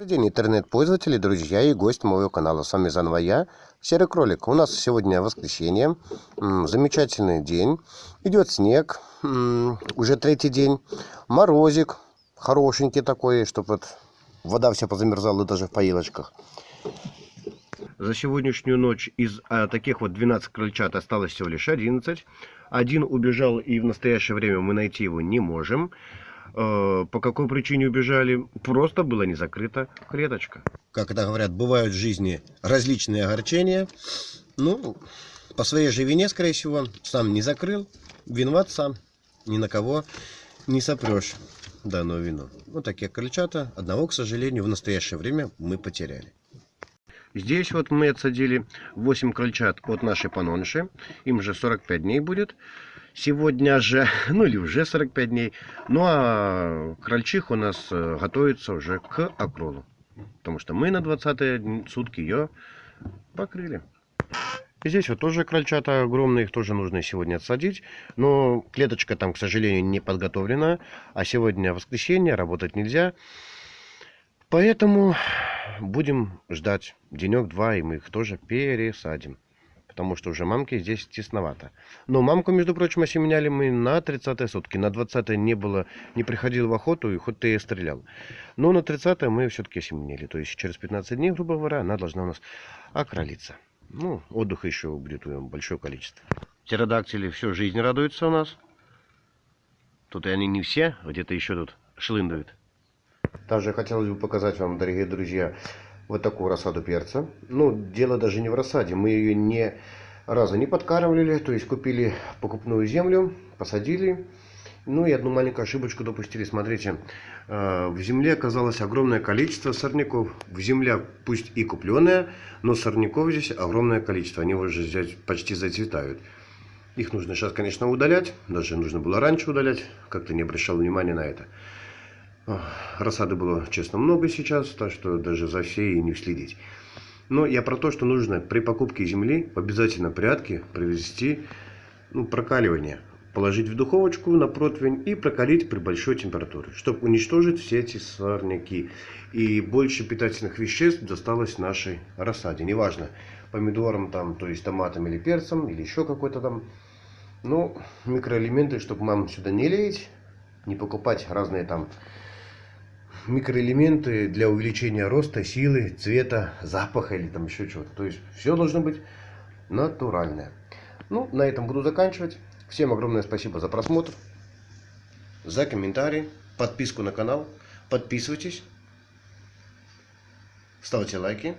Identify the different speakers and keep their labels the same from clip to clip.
Speaker 1: Добрый день, интернет-пользователи, друзья и гость моего канала. С вами заново я, Серый Кролик. У нас сегодня воскресенье, замечательный день. Идет снег, уже третий день. Морозик, хорошенький такой, чтобы вот вода вся позамерзала даже в поилочках. За сегодняшнюю ночь из а, таких вот 12 крольчат осталось всего лишь 11. Один убежал и в настоящее время мы найти его не можем. Э, по какой причине убежали? Просто была не закрыта клеточка. Как это говорят, бывают в жизни различные огорчения. Ну, по своей же вине, скорее всего, сам не закрыл. Виноват сам. Ни на кого не сопрешь данную вину. Вот такие крольчата. Одного, к сожалению, в настоящее время мы потеряли. Здесь вот мы отсадили 8 крольчат от нашей панонши. Им же 45 дней будет сегодня же, ну или уже 45 дней. Ну а крольчих у нас э, готовится уже к окролу. Потому что мы на 20 сутки ее покрыли. И здесь вот тоже крольчата огромные, их тоже нужно сегодня отсадить. Но клеточка там, к сожалению, не подготовлена. А сегодня воскресенье, работать нельзя. Поэтому будем ждать денек-два, и мы их тоже пересадим потому что уже мамки здесь тесновато. Но мамку, между прочим, осеменяли мы на 30 сутки. На 20 не было, не приходил в охоту, и хоть ты и стрелял. Но на 30 мы все-таки осеменили. То есть через 15 дней, грубо говоря, она должна у нас окролиться. Ну, отдыха еще будет большое количество. Птеродактили всю жизнь радуются у нас. Тут и они не все, где-то еще тут шлындают. Также хотелось бы показать вам, дорогие друзья, вот такую рассаду перца. Ну, дело даже не в рассаде. Мы ее ни разу не подкармливали. То есть купили покупную землю, посадили. Ну и одну маленькую ошибочку допустили. Смотрите, э, в земле оказалось огромное количество сорняков. В земля пусть и купленная, но сорняков здесь огромное количество. Они уже почти зацветают. Их нужно сейчас, конечно, удалять. Даже нужно было раньше удалять. Как-то не обращал внимания на это. Рассады было, честно, много сейчас, так что даже за всей не следить. Но я про то, что нужно при покупке земли обязательно порядке провести ну, прокаливание. Положить в духовочку на противень и прокалить при большой температуре, чтобы уничтожить все эти сорняки. И больше питательных веществ досталось нашей рассаде. Неважно, помидорам, там, то есть томатам или перцам, или еще какой-то там. Ну, микроэлементы, чтобы мам сюда не леять, не покупать разные там микроэлементы для увеличения роста, силы, цвета, запаха или там еще чего-то. То есть все должно быть натуральное. Ну, на этом буду заканчивать. Всем огромное спасибо за просмотр, за комментарии, подписку на канал. Подписывайтесь, ставьте лайки.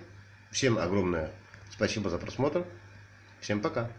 Speaker 1: Всем огромное спасибо за просмотр. Всем пока.